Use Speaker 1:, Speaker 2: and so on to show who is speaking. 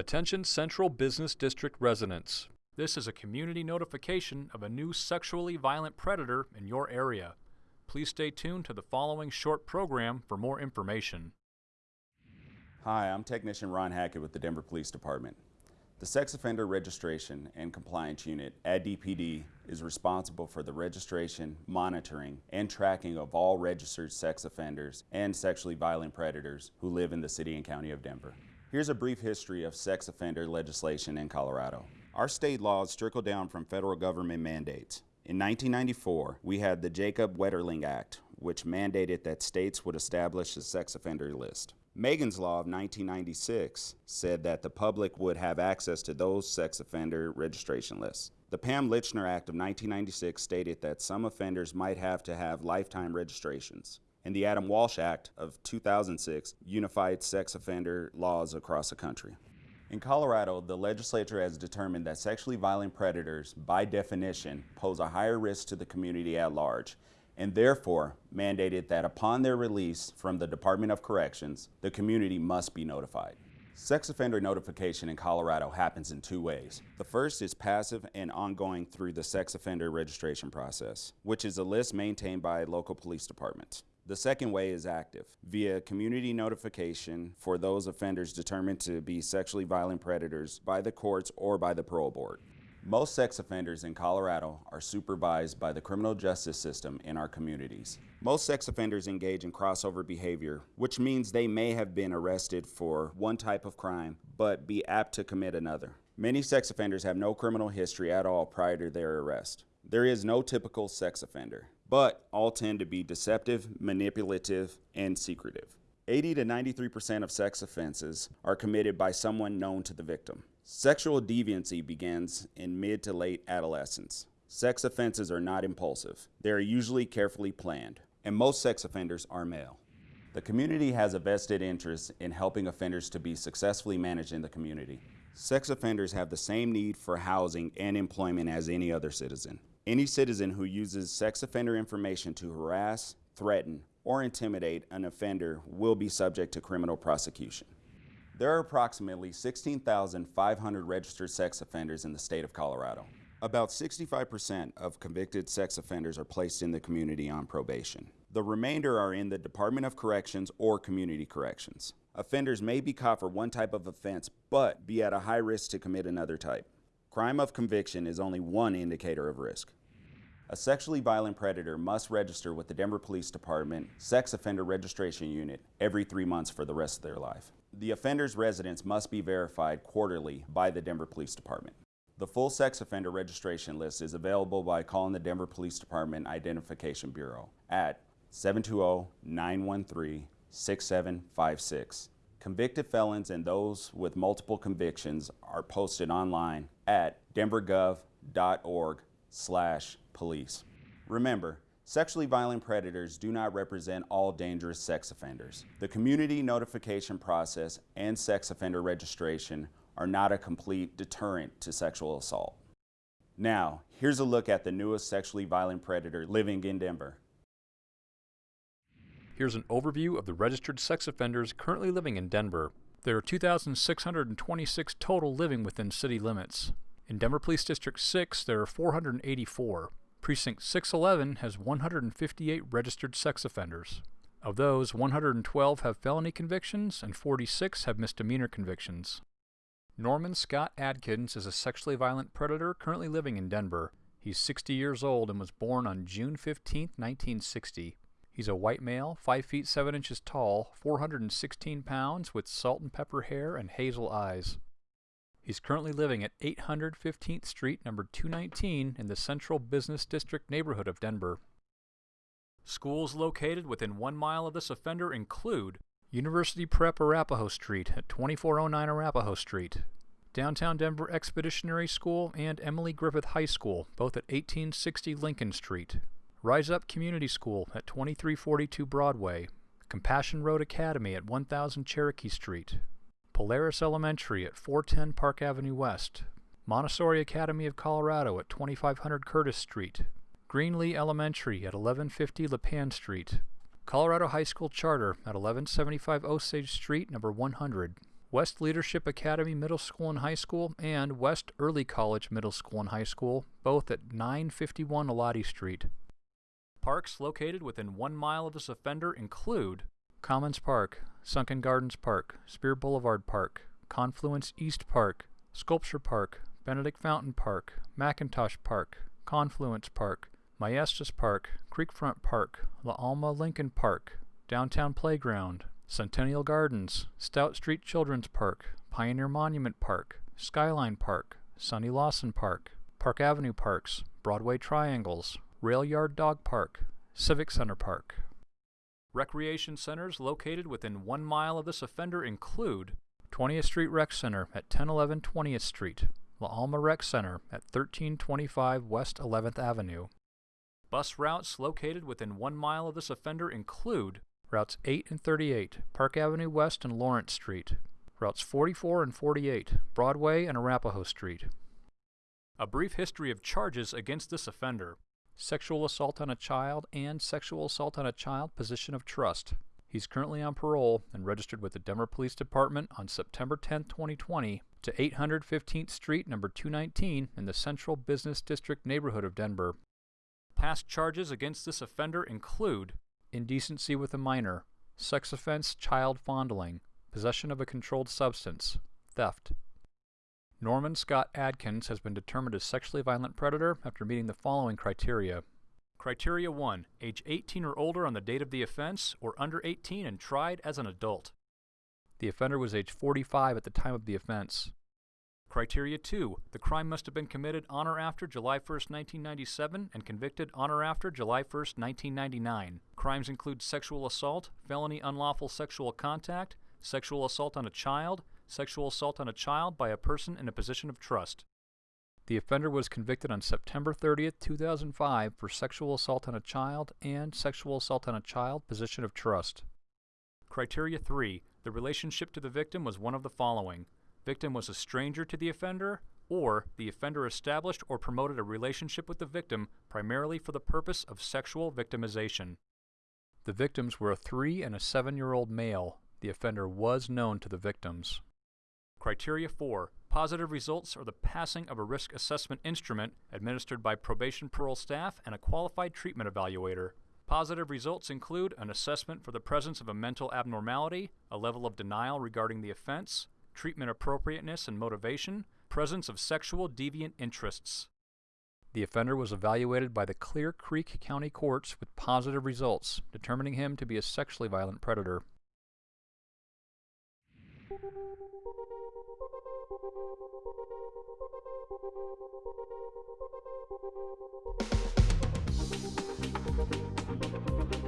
Speaker 1: Attention Central Business District residents. This is a community notification of a new sexually violent predator in your area. Please stay tuned to the following short program for more information.
Speaker 2: Hi, I'm Technician Ron Hackett with the Denver Police Department. The Sex Offender Registration and Compliance Unit at DPD is responsible for the registration, monitoring, and tracking of all registered sex offenders and sexually violent predators who live in the City and County of Denver. Here's a brief history of sex offender legislation in Colorado. Our state laws trickle down from federal government mandates. In 1994, we had the Jacob Wetterling Act, which mandated that states would establish a sex offender list. Megan's Law of 1996 said that the public would have access to those sex offender registration lists. The Pam Lychner Act of 1996 stated that some offenders might have to have lifetime registrations and the Adam Walsh Act of 2006 unified sex offender laws across the country. In Colorado, the legislature has determined that sexually violent predators, by definition, pose a higher risk to the community at large, and therefore mandated that upon their release from the Department of Corrections, the community must be notified. Sex offender notification in Colorado happens in two ways. The first is passive and ongoing through the sex offender registration process, which is a list maintained by local police departments. The second way is active, via community notification for those offenders determined to be sexually violent predators by the courts or by the parole board. Most sex offenders in Colorado are supervised by the criminal justice system in our communities. Most sex offenders engage in crossover behavior, which means they may have been arrested for one type of crime, but be apt to commit another. Many sex offenders have no criminal history at all prior to their arrest. There is no typical sex offender but all tend to be deceptive, manipulative, and secretive. 80 to 93% of sex offenses are committed by someone known to the victim. Sexual deviancy begins in mid to late adolescence. Sex offenses are not impulsive. They are usually carefully planned, and most sex offenders are male. The community has a vested interest in helping offenders to be successfully managed in the community. Sex offenders have the same need for housing and employment as any other citizen. Any citizen who uses sex offender information to harass, threaten, or intimidate an offender will be subject to criminal prosecution. There are approximately 16,500 registered sex offenders in the state of Colorado. About 65% of convicted sex offenders are placed in the community on probation. The remainder are in the Department of Corrections or Community Corrections. Offenders may be caught for one type of offense, but be at a high risk to commit another type. Crime of conviction is only one indicator of risk. A sexually violent predator must register with the Denver Police Department Sex Offender Registration Unit every three months for the rest of their life. The offender's residence must be verified quarterly by the Denver Police Department. The full sex offender registration list is available by calling the Denver Police Department Identification Bureau at 720-913-6756 Convicted felons and those with multiple convictions are posted online at denvergov.org slash police. Remember, sexually violent predators do not represent all dangerous sex offenders. The community notification process and sex offender registration are not a complete deterrent to sexual assault. Now, here's a look at the newest sexually violent predator living in Denver.
Speaker 1: Here's an overview of the registered sex offenders currently living in Denver. There are 2,626 total living within city limits. In Denver Police District 6, there are 484. Precinct 611 has 158 registered sex offenders. Of those, 112 have felony convictions and 46 have misdemeanor convictions. Norman Scott Adkins is a sexually violent predator currently living in Denver. He's 60 years old and was born on June 15, 1960. He's a white male, 5 feet 7 inches tall, 416 pounds, with salt and pepper hair and hazel eyes. He's currently living at 815th Street, number 219, in the Central Business District neighborhood of Denver. Schools located within one mile of this offender include University Prep Arapahoe Street at 2409 Arapahoe Street, Downtown Denver Expeditionary School and Emily Griffith High School, both at 1860 Lincoln Street, Rise Up Community School at 2342 Broadway, Compassion Road Academy at 1000 Cherokee Street, Polaris Elementary at 410 Park Avenue West, Montessori Academy of Colorado at 2500 Curtis Street, Greenlee Elementary at 1150 Lipan Street, Colorado High School Charter at 1175 Osage Street, number 100, West Leadership Academy Middle School and High School, and West Early College Middle School and High School, both at 951 Elati Street. Parks located within one mile of this offender include Commons Park, Sunken Gardens Park, Speer Boulevard Park, Confluence East Park, Sculpture Park, Benedict Fountain Park, McIntosh Park, Confluence Park, Maestas Park, Creekfront Park, La Alma Lincoln Park, Downtown Playground, Centennial Gardens, Stout Street Children's Park, Pioneer Monument Park, Skyline Park, Sonny Lawson Park, Park Avenue Parks, Broadway Triangles, Rail Yard Dog Park, Civic Center Park. Recreation centers located within one mile of this offender include 20th Street Rec Center at 1011 20th Street, La Alma Rec Center at 1325 West 11th Avenue. Bus routes located within one mile of this offender include Routes 8 and 38, Park Avenue West and Lawrence Street. Routes 44 and 48, Broadway and Arapahoe Street. A brief history of charges against this offender. Sexual assault on a child and sexual assault on a child position of trust. He's currently on parole and registered with the Denver Police Department on September 10, 2020 to 815th Street, number 219 in the Central Business District neighborhood of Denver. Past charges against this offender include indecency with a minor, sex offense child fondling, possession of a controlled substance, theft. Norman Scott Adkins has been determined a sexually violent predator after meeting the following criteria. Criteria 1. Age 18 or older on the date of the offense, or under 18 and tried as an adult. The offender was age 45 at the time of the offense. Criteria 2. The crime must have been committed on or after July 1, 1997 and convicted on or after July 1, 1999. Crimes include sexual assault, felony unlawful sexual contact, sexual assault on a child, sexual assault on a child by a person in a position of trust. The offender was convicted on September 30, 2005 for sexual assault on a child and sexual assault on a child position of trust. Criteria 3. The relationship to the victim was one of the following victim was a stranger to the offender, or the offender established or promoted a relationship with the victim primarily for the purpose of sexual victimization. The victims were a three and a seven year old male. The offender was known to the victims. Criteria 4. Positive results are the passing of a risk assessment instrument administered by probation parole staff and a qualified treatment evaluator. Positive results include an assessment for the presence of a mental abnormality, a level of denial regarding the offense, treatment appropriateness and motivation, presence of sexual deviant interests. The offender was evaluated by the Clear Creek County Courts with positive results, determining him to be a sexually violent predator. Thank you.